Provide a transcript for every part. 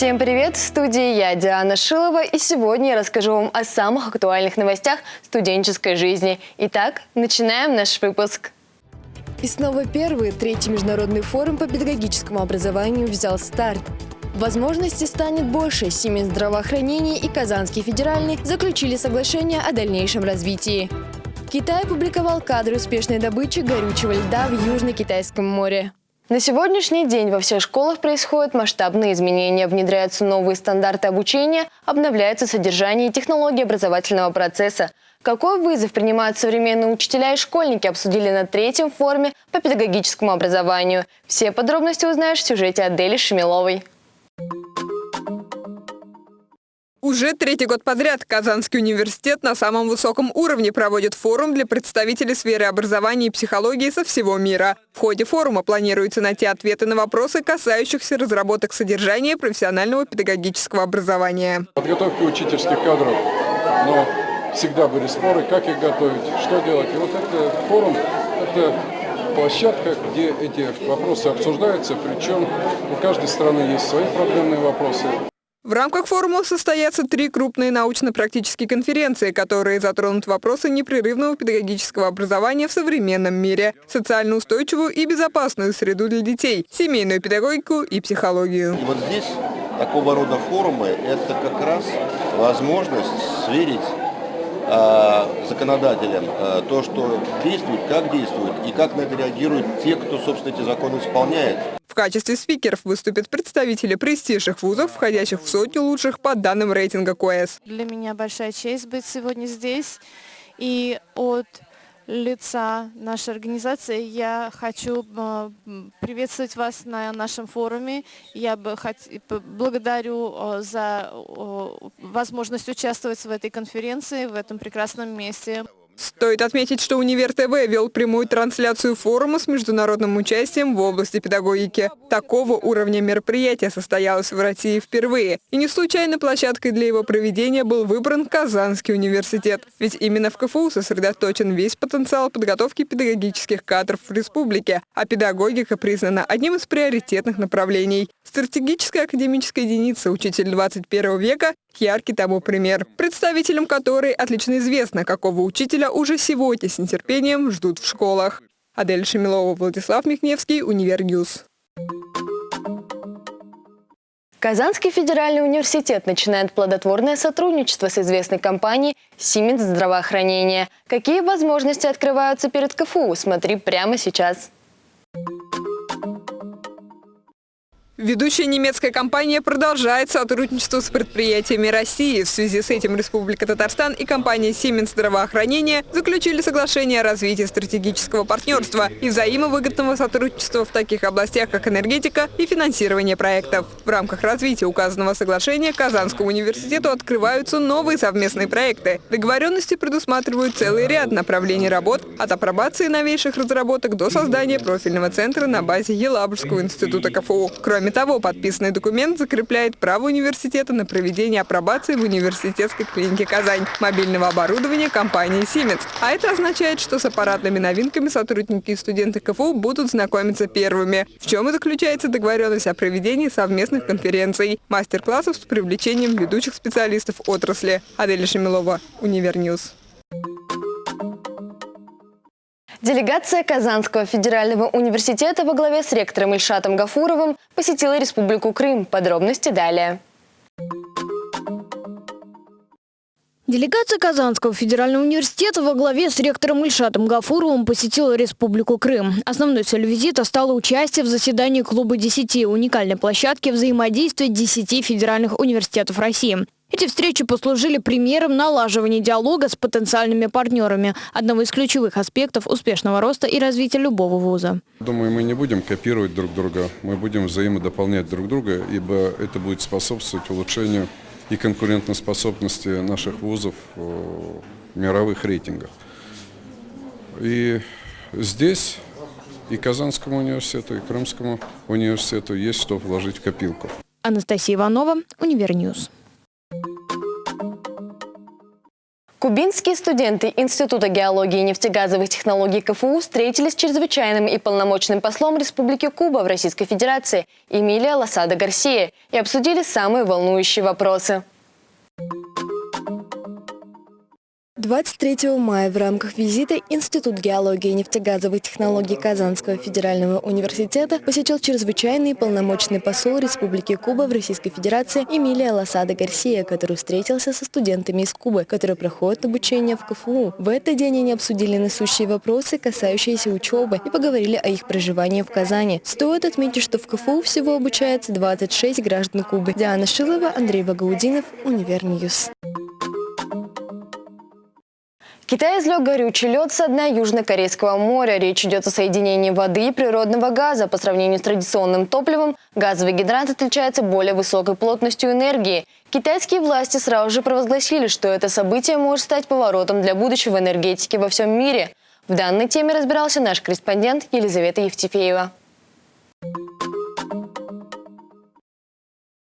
Всем привет! В студии я, Диана Шилова, и сегодня я расскажу вам о самых актуальных новостях студенческой жизни. Итак, начинаем наш выпуск. И снова первый, третий международный форум по педагогическому образованию взял старт. Возможностей станет больше. Сименс здравоохранения и Казанский федеральный заключили соглашение о дальнейшем развитии. Китай опубликовал кадры успешной добычи горючего льда в Южно-Китайском море. На сегодняшний день во всех школах происходят масштабные изменения, внедряются новые стандарты обучения, обновляется содержание и технологии образовательного процесса. Какой вызов принимают современные учителя и школьники, обсудили на третьем форуме по педагогическому образованию. Все подробности узнаешь в сюжете Адели Шемиловой. Уже третий год подряд Казанский университет на самом высоком уровне проводит форум для представителей сферы образования и психологии со всего мира. В ходе форума планируется найти ответы на вопросы, касающихся разработок содержания профессионального педагогического образования. Подготовка учительских кадров, но всегда были споры, как их готовить, что делать. И вот этот форум – это площадка, где эти вопросы обсуждаются, причем у каждой страны есть свои проблемные вопросы. В рамках форума состоятся три крупные научно-практические конференции, которые затронут вопросы непрерывного педагогического образования в современном мире, социально устойчивую и безопасную среду для детей, семейную педагогику и психологию. И вот здесь такого рода форумы – это как раз возможность сверить э, законодателям э, то, что действует, как действует и как на это реагируют те, кто, собственно, эти законы исполняет. В качестве спикеров выступят представители престижных вузов, входящих в сотню лучших по данным рейтинга КОЭС. Для меня большая честь быть сегодня здесь. И от лица нашей организации я хочу э, приветствовать вас на нашем форуме. Я бы хот... благодарю э, за возможность участвовать в этой конференции, в этом прекрасном месте. Стоит отметить, что Универ ТВ вел прямую трансляцию форума с международным участием в области педагогики. Такого уровня мероприятия состоялось в России впервые. И не случайно площадкой для его проведения был выбран Казанский университет. Ведь именно в КФУ сосредоточен весь потенциал подготовки педагогических кадров в республике, а педагогика признана одним из приоритетных направлений. Стратегическая академическая единица «Учитель 21 века» яркий тому пример, представителям которой отлично известно, какого учителя уже сегодня с нетерпением ждут в школах. Адель Шемилова, Владислав Михневский, Univer News. Казанский федеральный университет начинает плодотворное сотрудничество с известной компанией «Сименс здравоохранения». Какие возможности открываются перед КФУ? Смотри прямо сейчас. Ведущая немецкая компания продолжает сотрудничество с предприятиями России. В связи с этим Республика Татарстан и компания Siemens здравоохранения заключили соглашение о развитии стратегического партнерства и взаимовыгодного сотрудничества в таких областях, как энергетика и финансирование проектов. В рамках развития указанного соглашения Казанскому университету открываются новые совместные проекты. Договоренности предусматривают целый ряд направлений работ от апробации новейших разработок до создания профильного центра на базе Елабужского института КФУ. Кроме Кроме того, подписанный документ закрепляет право университета на проведение апробации в университетской клинике «Казань» мобильного оборудования компании Siemens. А это означает, что с аппаратными новинками сотрудники и студенты КФУ будут знакомиться первыми. В чем и заключается договоренность о проведении совместных конференций, мастер-классов с привлечением ведущих специалистов отрасли. Адель Шемилова, Универньюз. Делегация Казанского федерального университета во главе с ректором Ильшатом Гафуровым посетила Республику Крым. Подробности далее. Делегация Казанского федерального университета во главе с ректором Ильшатом Гафуровым посетила Республику Крым. Основной целью визита стало участие в заседании Клуба 10, уникальной площадки взаимодействия 10 федеральных университетов России. Эти встречи послужили примером налаживания диалога с потенциальными партнерами, одного из ключевых аспектов успешного роста и развития любого вуза. Думаю, мы не будем копировать друг друга, мы будем взаимодополнять друг друга, ибо это будет способствовать улучшению и конкурентоспособности наших вузов в мировых рейтингах. И здесь и Казанскому университету, и Крымскому университету есть что вложить в копилку. Анастасия Иванова, Универньюз. Кубинские студенты Института геологии и нефтегазовых технологий КФУ встретились с чрезвычайным и полномочным послом Республики Куба в Российской Федерации Эмилия Лосада Гарсия и обсудили самые волнующие вопросы. 23 мая в рамках визита Институт геологии и нефтегазовых технологий Казанского федерального университета посетил чрезвычайный полномочный посол Республики Куба в Российской Федерации Эмилия Лосада Гарсия, который встретился со студентами из Кубы, которые проходят обучение в КФУ. В этот день они обсудили насущные вопросы, касающиеся учебы, и поговорили о их проживании в Казани. Стоит отметить, что в КФУ всего обучается 26 граждан Кубы. Диана Шилова, Андрей Багаудинов, Универньюз. Китай излег горючий лед со дна Южно-Корейского моря. Речь идет о соединении воды и природного газа. По сравнению с традиционным топливом, газовый гидрант отличается более высокой плотностью энергии. Китайские власти сразу же провозгласили, что это событие может стать поворотом для будущего энергетики во всем мире. В данной теме разбирался наш корреспондент Елизавета Евтефеева.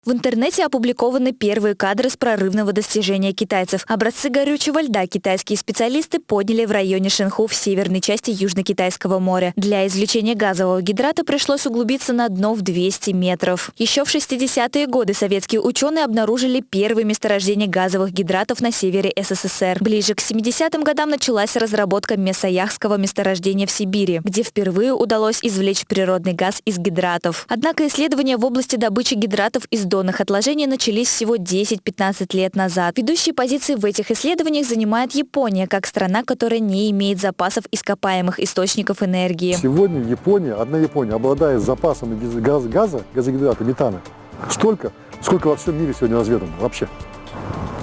В интернете опубликованы первые кадры с прорывного достижения китайцев. Образцы горючего льда китайские специалисты подняли в районе Шенху в северной части Южно-Китайского моря. Для извлечения газового гидрата пришлось углубиться на дно в 200 метров. Еще в 60-е годы советские ученые обнаружили первые месторождения газовых гидратов на севере СССР. Ближе к 70-м годам началась разработка Месояхского месторождения в Сибири, где впервые удалось извлечь природный газ из гидратов. Однако исследования в области добычи гидратов из донных отложений начались всего 10-15 лет назад. Ведущие позиции в этих исследованиях занимает Япония, как страна, которая не имеет запасов ископаемых источников энергии. Сегодня Япония, одна Япония, обладает запасом газ, газа, газогидрата, метана, столько, сколько во всем мире сегодня разведано вообще.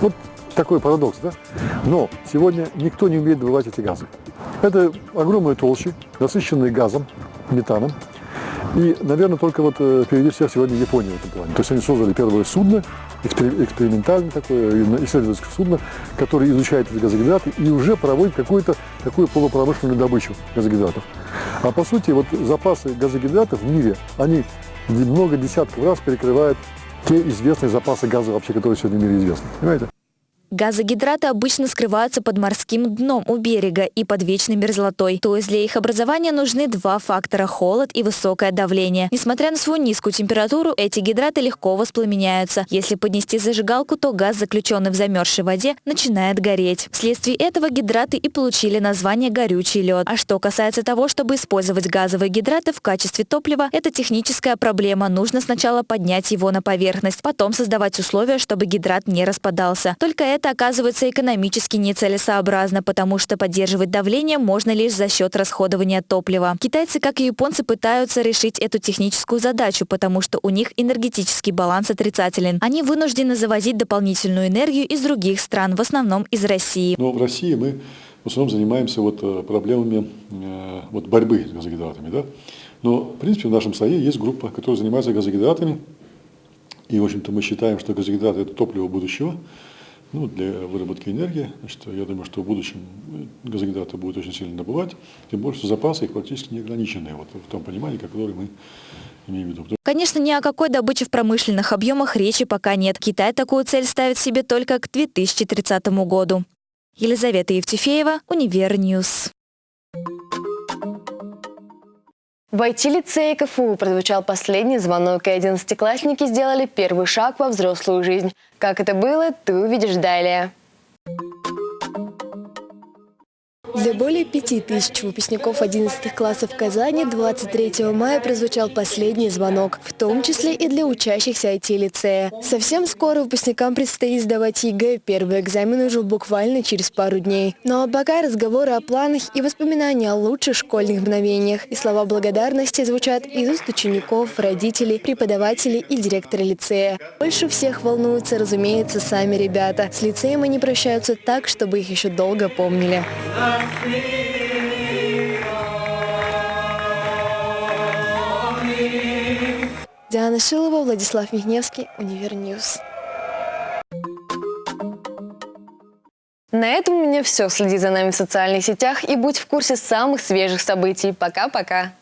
Вот такой парадокс, да? Но сегодня никто не умеет добывать эти газы. Это огромные толщи, насыщенные газом, метаном, и, наверное, только вот э, впереди всех сегодня Япония в этом плане. То есть они создали первое судно, экспериментальное такое, исследовательское судно, которое изучает эти газогидраты и уже проводит какую-то такую полупромышленную добычу газогидратов. А по сути, вот запасы газогидратов в мире, они много десятков раз перекрывают те известные запасы газа вообще, которые сегодня в мире известны. Понимаете? Газогидраты обычно скрываются под морским дном у берега и под вечной мерзлотой. То есть для их образования нужны два фактора – холод и высокое давление. Несмотря на свою низкую температуру, эти гидраты легко воспламеняются. Если поднести зажигалку, то газ, заключенный в замерзшей воде, начинает гореть. Вследствие этого гидраты и получили название «горючий лед». А что касается того, чтобы использовать газовые гидраты в качестве топлива, это техническая проблема. Нужно сначала поднять его на поверхность, потом создавать условия, чтобы гидрат не распадался. Только это это оказывается экономически нецелесообразно, потому что поддерживать давление можно лишь за счет расходования топлива. Китайцы, как и японцы, пытаются решить эту техническую задачу, потому что у них энергетический баланс отрицателен. Они вынуждены завозить дополнительную энергию из других стран, в основном из России. Но в России мы в основном занимаемся вот э, проблемами э, вот борьбы с газогидратами. Да? Но, в принципе, в нашем САЕ есть группа, которая занимается газогидратами. И, в общем-то, мы считаем, что газогидраты – это топливо будущего ну, для выработки энергии. Значит, я думаю, что в будущем газогидраты будут очень сильно добывать, тем более, что запасы их практически не ограничены, вот, в том понимании, которое мы имеем в виду. Конечно, ни о какой добыче в промышленных объемах речи пока нет. Китай такую цель ставит себе только к 2030 году. Елизавета Евтефеева, Универньюз. В IT-лицее КФУ прозвучал последний звонок, и одиннадцатиклассники сделали первый шаг во взрослую жизнь. Как это было, ты увидишь далее. Для более пяти тысяч выпускников 11 классов Казани 23 мая прозвучал последний звонок, в том числе и для учащихся IT-лицея. Совсем скоро выпускникам предстоит сдавать ЕГЭ, первый экзамен уже буквально через пару дней. Но пока разговоры о планах и воспоминания о лучших школьных мгновениях и слова благодарности звучат из уст учеников, родителей, преподавателей и директора лицея. Больше всех волнуются, разумеется, сами ребята. С лицеем они прощаются так, чтобы их еще долго помнили. Диана Шилова, Владислав Михневский, Универньюз. На этом у меня все. Следи за нами в социальных сетях и будь в курсе самых свежих событий. Пока-пока.